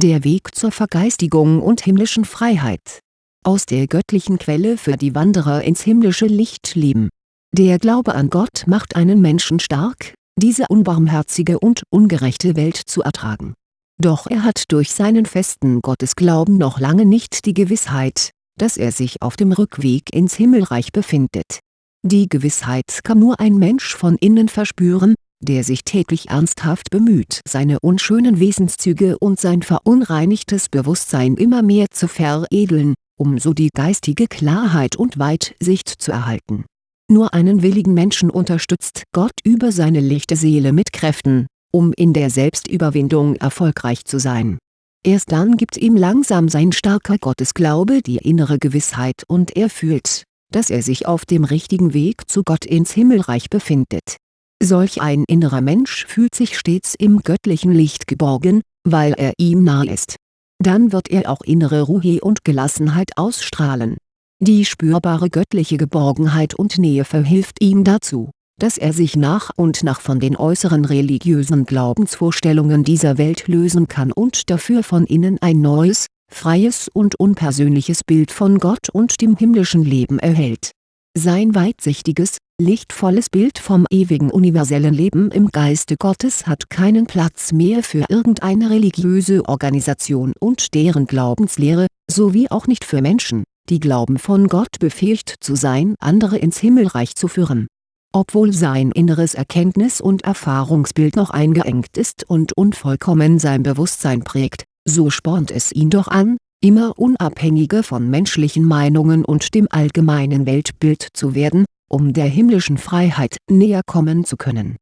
Der Weg zur Vergeistigung und himmlischen Freiheit. Aus der göttlichen Quelle für die Wanderer ins himmlische Licht leben. Der Glaube an Gott macht einen Menschen stark, diese unbarmherzige und ungerechte Welt zu ertragen. Doch er hat durch seinen festen Gottesglauben noch lange nicht die Gewissheit, dass er sich auf dem Rückweg ins Himmelreich befindet. Die Gewissheit kann nur ein Mensch von innen verspüren, der sich täglich ernsthaft bemüht seine unschönen Wesenszüge und sein verunreinigtes Bewusstsein immer mehr zu veredeln, um so die geistige Klarheit und Weitsicht zu erhalten. Nur einen willigen Menschen unterstützt Gott über seine lichte Seele mit Kräften, um in der Selbstüberwindung erfolgreich zu sein. Erst dann gibt ihm langsam sein starker Gottesglaube die innere Gewissheit und er fühlt, dass er sich auf dem richtigen Weg zu Gott ins Himmelreich befindet Solch ein innerer Mensch fühlt sich stets im göttlichen Licht geborgen, weil er ihm nahe ist. Dann wird er auch innere Ruhe und Gelassenheit ausstrahlen. Die spürbare göttliche Geborgenheit und Nähe verhilft ihm dazu, dass er sich nach und nach von den äußeren religiösen Glaubensvorstellungen dieser Welt lösen kann und dafür von innen ein neues, freies und unpersönliches Bild von Gott und dem himmlischen Leben erhält. Sein weitsichtiges, lichtvolles Bild vom ewigen universellen Leben im Geiste Gottes hat keinen Platz mehr für irgendeine religiöse Organisation und deren Glaubenslehre, sowie auch nicht für Menschen, die glauben von Gott befähigt zu sein andere ins Himmelreich zu führen. Obwohl sein inneres Erkenntnis- und Erfahrungsbild noch eingeengt ist und unvollkommen sein Bewusstsein prägt, so spornt es ihn doch an, immer unabhängiger von menschlichen Meinungen und dem allgemeinen Weltbild zu werden um der himmlischen Freiheit näher kommen zu können.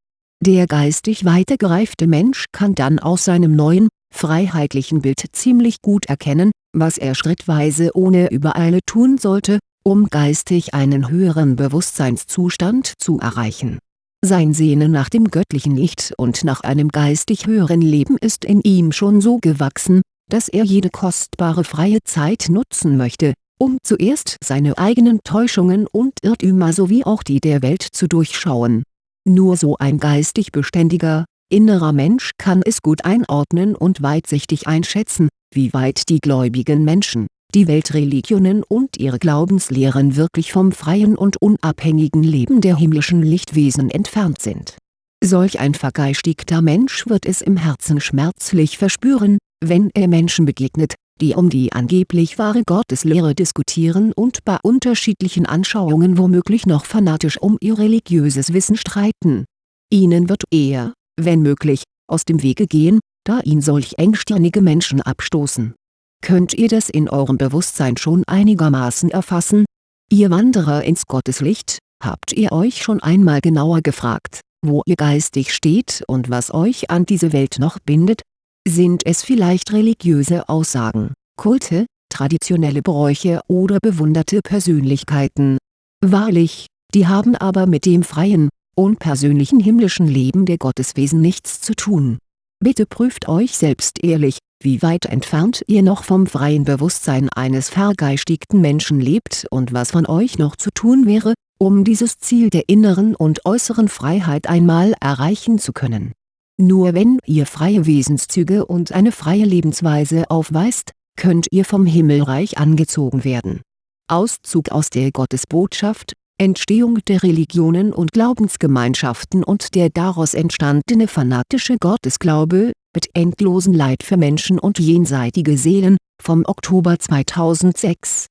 Der geistig weitergereifte Mensch kann dann aus seinem neuen, freiheitlichen Bild ziemlich gut erkennen, was er schrittweise ohne Übereile tun sollte, um geistig einen höheren Bewusstseinszustand zu erreichen. Sein Sehnen nach dem göttlichen Licht und nach einem geistig höheren Leben ist in ihm schon so gewachsen, dass er jede kostbare freie Zeit nutzen möchte, um zuerst seine eigenen Täuschungen und Irrtümer sowie auch die der Welt zu durchschauen. Nur so ein geistig beständiger, innerer Mensch kann es gut einordnen und weitsichtig einschätzen, wie weit die gläubigen Menschen, die Weltreligionen und ihre Glaubenslehren wirklich vom freien und unabhängigen Leben der himmlischen Lichtwesen entfernt sind. Solch ein vergeistigter Mensch wird es im Herzen schmerzlich verspüren, wenn er Menschen begegnet, die um die angeblich wahre Gotteslehre diskutieren und bei unterschiedlichen Anschauungen womöglich noch fanatisch um ihr religiöses Wissen streiten. Ihnen wird er, wenn möglich, aus dem Wege gehen, da ihn solch engstirnige Menschen abstoßen. Könnt ihr das in eurem Bewusstsein schon einigermaßen erfassen? Ihr Wanderer ins Gotteslicht, habt ihr euch schon einmal genauer gefragt, wo ihr geistig steht und was euch an diese Welt noch bindet, sind es vielleicht religiöse Aussagen, Kulte, traditionelle Bräuche oder bewunderte Persönlichkeiten? Wahrlich, die haben aber mit dem freien, unpersönlichen himmlischen Leben der Gotteswesen nichts zu tun. Bitte prüft euch selbst ehrlich, wie weit entfernt ihr noch vom freien Bewusstsein eines vergeistigten Menschen lebt und was von euch noch zu tun wäre, um dieses Ziel der inneren und äußeren Freiheit einmal erreichen zu können nur wenn ihr freie Wesenszüge und eine freie Lebensweise aufweist, könnt ihr vom Himmelreich angezogen werden. Auszug aus der Gottesbotschaft, Entstehung der Religionen und Glaubensgemeinschaften und der daraus entstandene fanatische Gottesglaube, mit endlosen Leid für Menschen und jenseitige Seelen, vom Oktober 2006